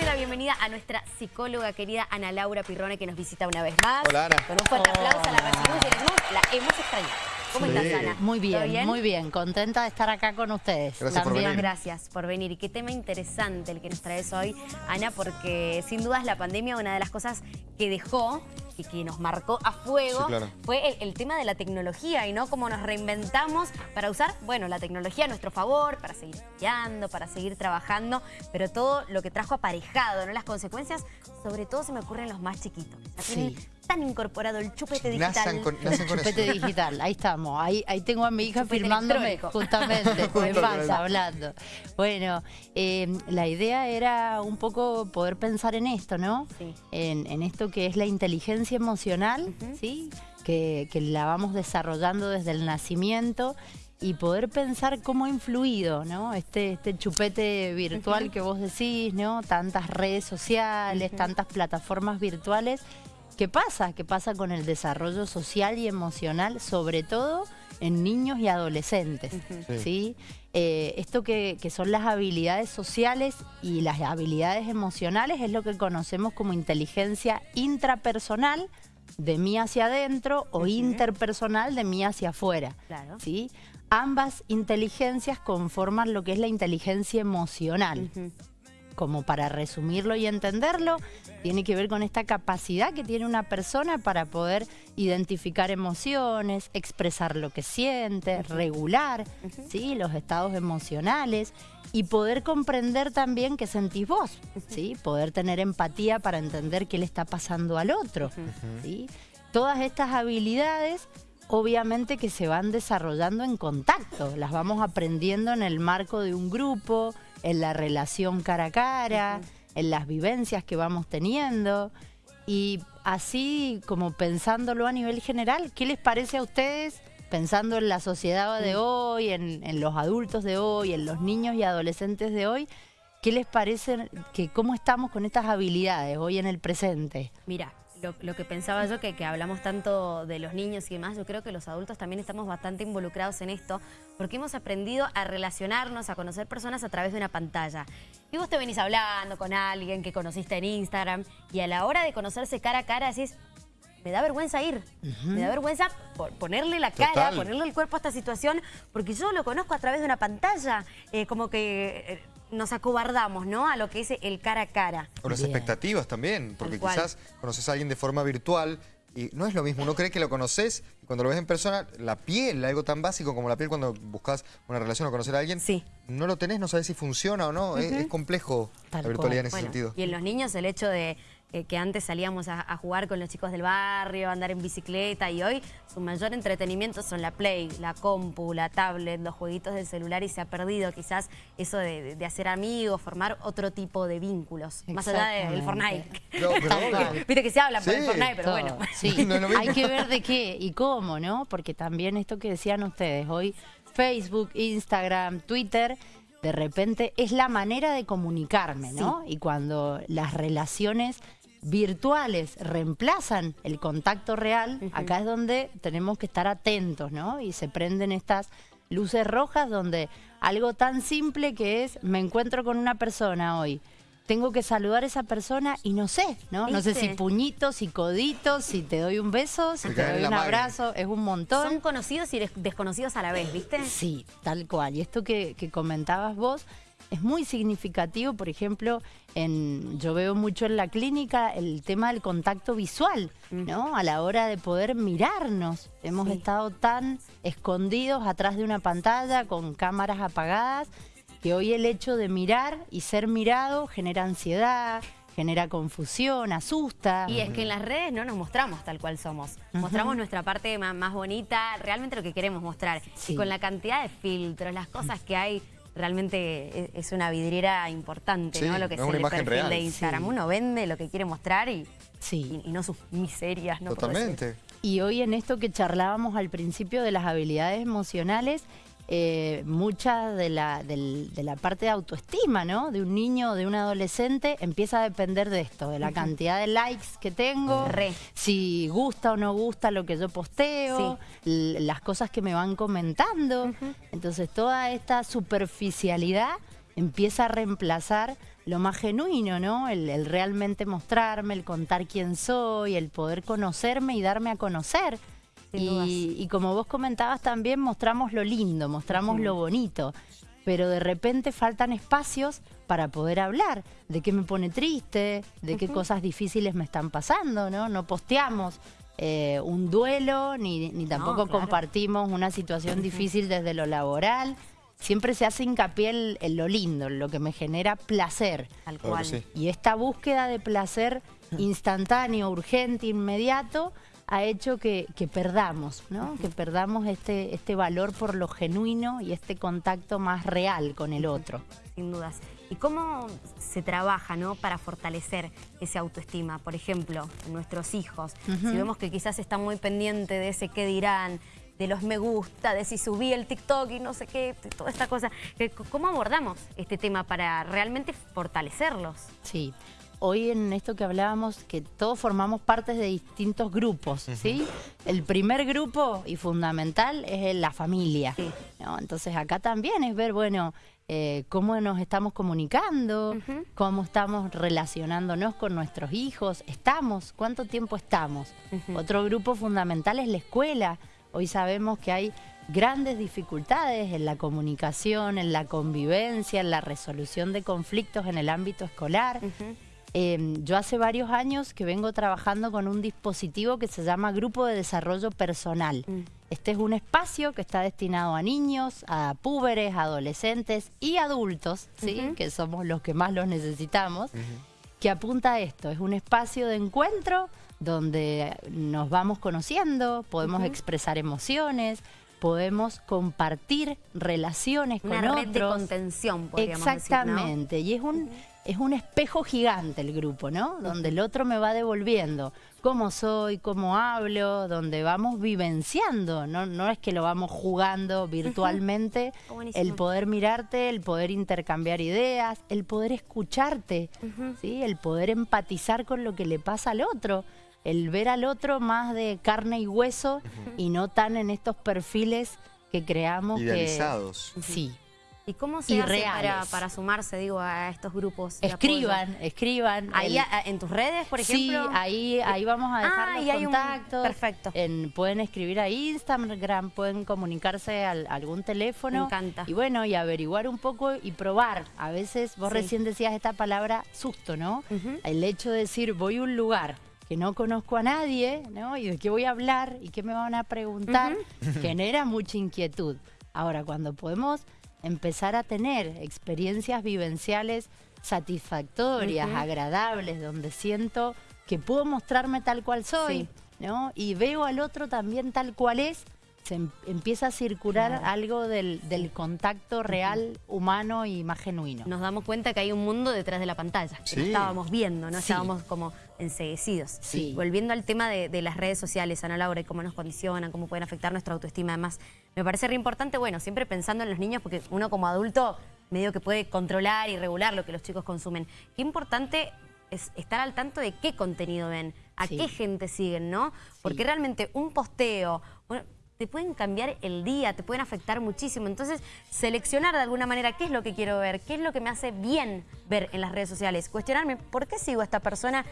darle la bienvenida a nuestra psicóloga querida Ana Laura Pirrone que nos visita una vez más. Hola, Ana. Con un fuerte aplauso la recibimos y la hemos extrañado. ¿Cómo Sí. estás, Ana? Muy ¿Todo bien, muy bien. Contenta de estar acá con ustedes. Gracias por También. venir. Gracias por venir. Y qué tema interesante el que nos traes hoy, Ana, porque sin dudas la pandemia, una de las cosas que dejó y que nos marcó a fuego Sí, claro. fue el, el tema de la tecnología y no cómo nos reinventamos para usar, bueno, la tecnología a nuestro favor, para seguir estudiando, para seguir trabajando, pero todo lo que trajo aparejado, ¿no? Las consecuencias, sobre todo se me ocurren los más chiquitos. Sí. Tan incorporado el chupete digital. Nacen con, nacen con Chupete eso. digital, ahí estamos. Ahí, ahí tengo a mi hija Chupete firmándome justamente, en con pasa, hablando. Bueno, eh, la idea era un poco poder pensar en esto, ¿no? Sí. En, en esto que es la inteligencia emocional, Ujú. ¿sí? Que, que la vamos desarrollando desde el nacimiento y poder pensar cómo ha influido, ¿no? Este, este chupete virtual que vos decís, ¿no? Tantas redes sociales, tantas plataformas virtuales. ¿Qué pasa? ¿Qué pasa con el desarrollo social y emocional, sobre todo en niños y adolescentes? Sí. ¿sí? Eh, esto que, que son las habilidades sociales y las habilidades emocionales es lo que conocemos como inteligencia intrapersonal de mí hacia adentro o interpersonal de mí hacia afuera. Claro. ¿sí? Ambas inteligencias conforman lo que es la inteligencia emocional. Como para resumirlo y entenderlo, tiene que ver con esta capacidad que tiene una persona para poder identificar emociones, expresar lo que siente, regular. ¿sí? los estados emocionales y poder comprender también qué sentís vos, ¿sí? poder tener empatía para entender qué le está pasando al otro. ¿sí? Todas estas habilidades obviamente que se van desarrollando en contacto, las vamos aprendiendo en el marco de un grupo, en la relación cara a cara, en las vivencias que vamos teniendo y así como pensándolo a nivel general, ¿qué les parece a ustedes? Pensando en la sociedad de hoy, en, en los adultos de hoy, en los niños y adolescentes de hoy, ¿qué les parece que cómo estamos con estas habilidades hoy en el presente? Mira, lo, lo que pensaba yo, que, que hablamos tanto de los niños y demás, yo creo que los adultos también estamos bastante involucrados en esto, porque hemos aprendido a relacionarnos, a conocer personas a través de una pantalla. Y vos te venís hablando con alguien que conociste en Instagram, y a la hora de conocerse cara a cara decís, me da vergüenza ir, me da vergüenza po- ponerle la cara, Total. ponerle el cuerpo a esta situación, porque yo lo conozco a través de una pantalla, eh, como que eh, nos acobardamos, ¿no? A lo que es el cara a cara. O las Bien. expectativas también, porque quizás conoces a alguien de forma virtual y no es lo mismo. Uno cree que lo conoces y cuando lo ves en persona, la piel, algo tan básico como la piel cuando buscas una relación o conocer a alguien, Sí. no lo tenés, no sabes si funciona o no. Es- es, complejo Tal la virtualidad cual. en ese Bueno, sentido. Y en los niños el hecho de eh, que antes salíamos a, a jugar con los chicos del barrio, a andar en bicicleta y hoy su mayor entretenimiento son la Play, la compu, la tablet, los jueguitos del celular y se ha perdido quizás eso de, hacer amigos, formar otro tipo de vínculos, más allá del. Fortnite. No, pero. Viste que se habla por el Sí, Fortnite, pero Todo, bueno. Sí, No hay que ver de qué y cómo, ¿no? Porque también esto que decían ustedes, hoy Facebook, Instagram, Twitter, de repente es la manera de comunicarme, ¿no? Y cuando las relaciones virtuales reemplazan el contacto real, acá es donde tenemos que estar atentos, ¿no? Y se prenden estas luces rojas donde algo tan simple que es, me encuentro con una persona hoy, tengo que saludar a esa persona y no sé, ¿no? No sé si puñitos, si coditos, si te doy un beso, si te doy un abrazo, es un montón. Son conocidos y des- desconocidos a la vez, ¿viste? Sí, tal cual. Y esto que, que comentabas vos es muy significativo, por ejemplo, en, yo veo mucho en la clínica el tema del contacto visual, ¿no? A la hora de poder mirarnos. Hemos Sí. estado tan escondidos atrás de una pantalla con cámaras apagadas que hoy el hecho de mirar y ser mirado genera ansiedad, genera confusión, asusta. Y es que en las redes no nos mostramos tal cual somos. Mostramos nuestra parte más, bonita, realmente lo que queremos mostrar. Sí. Y con la cantidad de filtros, las cosas que hay, realmente es, es una vidriera importante, Sí, ¿no? Lo que no es es una el imagen perfil real. de Instagram. Sí. Uno vende lo que quiere mostrar y, Sí. y, y no sus miserias, ¿no? Totalmente. Y hoy en esto que charlábamos al principio de las habilidades emocionales, eh, mucha de la, del- de la parte de autoestima, ¿no? De un niño o de un adolescente empieza a depender de esto, de la cantidad de likes que tengo, Re. si gusta o no gusta lo que yo posteo, las cosas que me van comentando. Entonces toda esta superficialidad empieza a reemplazar lo más genuino, ¿no? El, el realmente mostrarme, el contar quién soy, el poder conocerme y darme a conocer. Y, y como vos comentabas también, mostramos lo lindo, mostramos lo bonito. Pero de repente faltan espacios para poder hablar de qué me pone triste, de qué cosas difíciles me están pasando, ¿no? No posteamos eh, un duelo, ni, ni tampoco claro. compartimos una situación difícil desde lo laboral. Siempre se hace hincapié en, en lo lindo, en lo que me genera placer. Cual. sí. Y esta búsqueda de placer instantáneo, urgente, inmediato, ha hecho que, que perdamos, ¿no? Que perdamos este, este valor por lo genuino y este contacto más real con el otro. Sin dudas. ¿Y cómo se trabaja ¿no? para fortalecer esa autoestima? Por ejemplo, en nuestros hijos. Si vemos que quizás están muy pendientes de ese qué dirán, de los me gusta, de si subí el TikTok y no sé qué, toda esta cosa. ¿Cómo abordamos este tema para realmente fortalecerlos? Sí. Hoy en esto que hablábamos, que todos formamos partes de distintos grupos, ¿sí? El primer grupo y fundamental es la familia. Sí. ¿no? Entonces acá también es ver, bueno, eh, cómo nos estamos comunicando, cómo estamos relacionándonos con nuestros hijos, estamos, cuánto tiempo estamos. Otro grupo fundamental es la escuela. Hoy sabemos que hay grandes dificultades en la comunicación, en la convivencia, en la resolución de conflictos en el ámbito escolar. Eh, yo hace varios años que vengo trabajando con un dispositivo que se llama Grupo de Desarrollo Personal. Este es un espacio que está destinado a niños, a púberes, adolescentes y adultos, ¿sí? que somos los que más los necesitamos, que apunta a esto. Es un espacio de encuentro donde nos vamos conociendo, podemos expresar emociones, podemos compartir relaciones Una con red de otros. contención, podríamos decir, ¿no? Exactamente, y es un, es un espejo gigante el grupo, ¿no? Donde el otro me va devolviendo cómo soy, cómo hablo, donde vamos vivenciando, no, no es que lo vamos jugando virtualmente, el poder mirarte, el poder intercambiar ideas, el poder escucharte, ¿sí? el poder empatizar con lo que le pasa al otro. El ver al otro más de carne y hueso y no tan en estos perfiles que creamos que- Idealizados. Sí, ¿Y cómo se hace para, para sumarse, digo, a estos grupos? Escriban, escriban. Ahí El- en tus redes, por ejemplo. Sí, ahí, ahí vamos a dejar Ah, los y un- contactos. perfecto. En- pueden escribir a Instagram, pueden comunicarse a algún teléfono. Me encanta. Y bueno, y averiguar un poco y probar. A veces, vos Sí. recién decías esta palabra susto, ¿no? El hecho de decir, voy a un lugar que no conozco a nadie, ¿no? Y de qué voy a hablar y qué me van a preguntar, genera mucha inquietud. Ahora, cuando podemos empezar a tener experiencias vivenciales satisfactorias, agradables, donde siento que puedo mostrarme tal cual soy, Sí. ¿no? Y veo al otro también tal cual es, se em- empieza a circular Claro. algo del, del contacto real, humano y más genuino. Nos damos cuenta que hay un mundo detrás de la pantalla. Que no Sí. estábamos viendo, no Sí. estábamos como enseguecidos. Sí. Volviendo al tema de, de las redes sociales, Ana Laura, y cómo nos condicionan, cómo pueden afectar nuestra autoestima. Además, me parece re importante, bueno, siempre pensando en los niños, porque uno como adulto medio que puede controlar y regular lo que los chicos consumen. Qué importante es estar al tanto de qué contenido ven, a Sí. qué gente siguen, ¿no? Porque realmente un posteo, bueno, te pueden cambiar el día, te pueden afectar muchísimo. Entonces, seleccionar de alguna manera qué es lo que quiero ver, qué es lo que me hace bien ver en las redes sociales. Cuestionarme, ¿por qué sigo a esta persona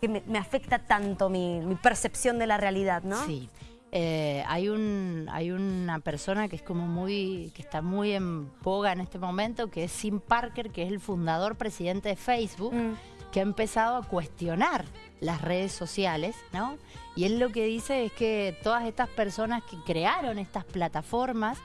que me, me afecta tanto mi, mi percepción de la realidad, no? Sí. Eh, hay un hay una persona que es como muy que está muy en boga en este momento que es Sim Parker que es el fundador presidente de Facebook Mm. que ha empezado a cuestionar las redes sociales no y él lo que dice es que todas estas personas que crearon estas plataformas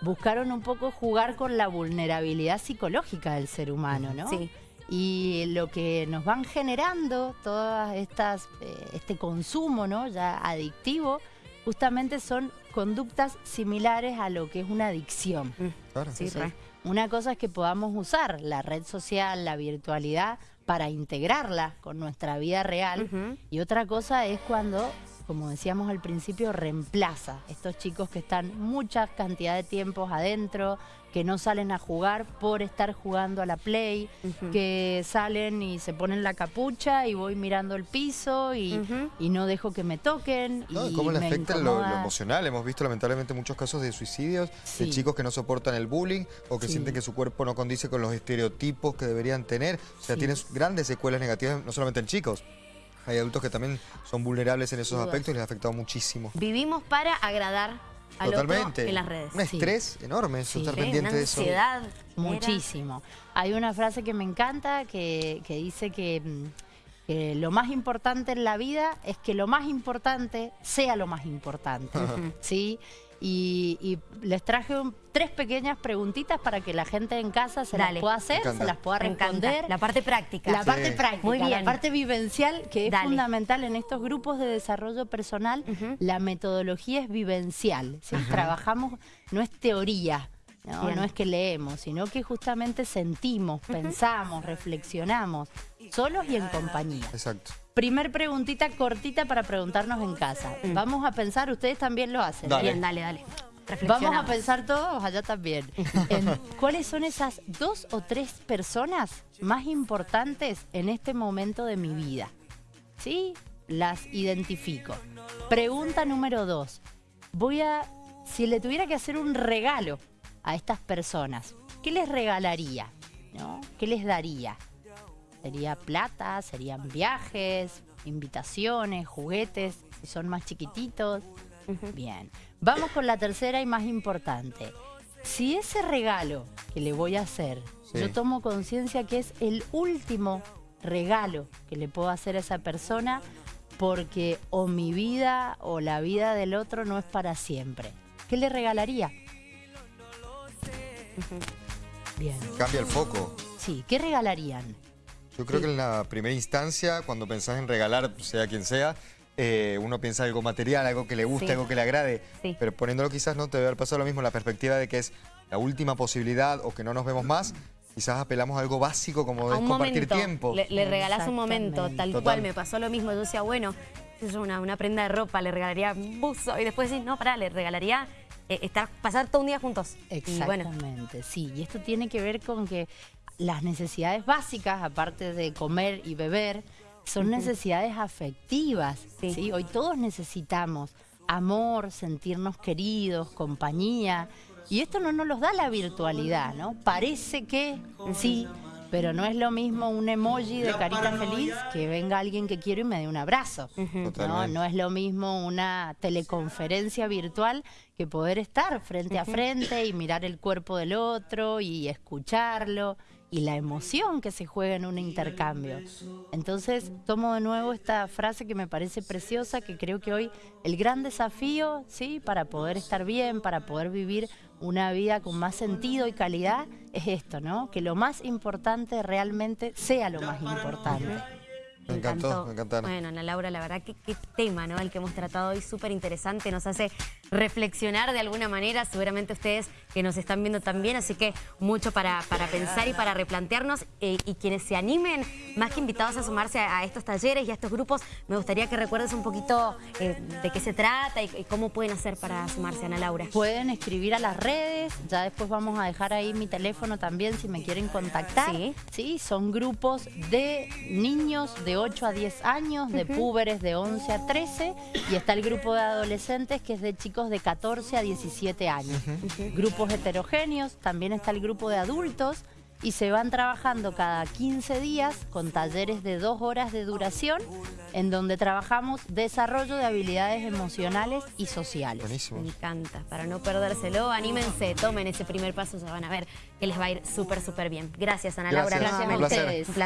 buscaron un poco jugar con la vulnerabilidad psicológica del ser humano no Sí. Y lo que nos van generando todas estas eh, este consumo no ya adictivo justamente son conductas similares a lo que es una adicción. Claro. Sí, Entonces, re. una cosa es que podamos usar la red social la virtualidad para integrarla con nuestra vida real y otra cosa es cuando como decíamos al principio, reemplaza estos chicos que están mucha cantidad de tiempos adentro, que no salen a jugar por estar jugando a la play, que salen y se ponen la capucha y voy mirando el piso y, y no dejo que me toquen. No, y cómo le me afecta lo, emocional. Hemos visto lamentablemente muchos casos de suicidios, Sí. de chicos que no soportan el bullying o que Sí. sienten que su cuerpo no condice con los estereotipos que deberían tener. O sea, Sí. tienen grandes secuelas negativas, no solamente en chicos. Hay adultos que también son vulnerables en esos Dudas. aspectos y les ha afectado muchísimo. Vivimos para agradar al Totalmente. otro en las redes. Un Sí. estrés enorme eso, Sí. estar Sí, pendiente una de eso. ansiedad. Muchísimo. Hay una frase que me encanta que, que dice que, mm, que lo más importante en la vida es que lo más importante sea lo más importante. ¿Sí? Y, y les traje un- tres pequeñas preguntitas para que la gente en casa se Dale. las pueda hacer, se las pueda responder. La parte práctica. La parte práctica, Muy la bien. parte vivencial, que es Dale. fundamental en estos grupos de desarrollo personal, la metodología es vivencial. ¿sí? Trabajamos, no es teoría, ¿no? Bien. no es que leemos, sino que justamente sentimos, pensamos, reflexionamos, solos y en compañía. Exacto. Primer preguntita cortita para preguntarnos en casa. Mm. Vamos a pensar, ustedes también lo hacen. Dale. Bien, dale, dale. Vamos a pensar todos allá también. en cuáles son esas dos o tres personas más importantes en este momento de mi vida. ¿Sí? Las identifico. Pregunta número dos. Voy a, si le tuviera que hacer un regalo a estas personas, ¿qué les regalaría? ¿No? ¿Qué les daría? ¿Sería plata? ¿Serían viajes? ¿Invitaciones? ¿Juguetes? Si son más chiquititos. Bien. Vamos con la tercera y más importante. Si ese regalo que le voy a hacer, Sí. yo tomo conciencia que es el último regalo que le puedo hacer a esa persona porque o mi vida o la vida del otro no es para siempre. ¿Qué le regalaría? Bien. Cambia el foco. Sí, ¿qué regalarían? Yo creo Sí. que en la primera instancia, cuando pensás en regalar, sea quien sea, eh, uno piensa algo material, algo que le guste, Sí. algo que le agrade. Sí. Pero poniéndolo quizás no te debe haber pasado lo mismo, la perspectiva de que es la última posibilidad o que no nos vemos más. Quizás apelamos a algo básico como a es compartir momento. tiempo. Le, le regalás un momento, tal Total. cual. Me pasó lo mismo. Yo decía, bueno, yo, una, una prenda de ropa, le regalaría un buzo. Y después decís, no, pará, le regalaría estar, pasar todo un día juntos. Y bueno, Exactamente, sí. Y esto tiene que ver con que las necesidades básicas, aparte de comer y beber, son necesidades afectivas. Sí. ¿sí? Hoy todos necesitamos amor, sentirnos queridos, compañía. Y esto no nos los da la virtualidad, ¿no? Parece que sí, pero no es lo mismo un emoji de carita feliz que venga alguien que quiero y me dé un abrazo. ¿no? No es lo mismo una teleconferencia virtual que poder estar frente a frente y mirar el cuerpo del otro y escucharlo y la emoción que se juega en un intercambio. Entonces tomo de nuevo esta frase que me parece preciosa, que creo que hoy el gran desafío, ¿sí? para poder estar bien, para poder vivir una vida con más sentido y calidad, es esto, ¿no? Que lo más importante realmente sea lo más importante. Me encantó, me encantaron. Bueno, Ana Laura, la verdad, que qué tema, ¿no? El que hemos tratado hoy, súper interesante, nos hace reflexionar de alguna manera, seguramente ustedes que nos están viendo también, así que mucho para, para pensar y para replantearnos. eh, y quienes se animen, más que invitados a sumarse a, a estos talleres y a estos grupos, me gustaría que recuerdes un poquito eh, de qué se trata y, y cómo pueden hacer para sumarse, Ana Laura. Pueden escribir a las redes, ya después vamos a dejar ahí mi teléfono también si me quieren contactar. Sí. Sí, son grupos de niños de 8 a 10 años, de púberes de 11 a 13 y está el grupo de adolescentes que es de chicos de 14 a 17 años. Grupos heterogéneos, también está el grupo de adultos y se van trabajando cada 15 días con talleres de dos horas de duración en donde trabajamos desarrollo de habilidades emocionales y sociales. Buenísimo. Me encanta, para no perdérselo, anímense, tomen ese primer paso, ya van a ver que les va a ir súper, súper bien. Gracias, Ana Laura. Gracias, Gracias a ustedes. Un placer.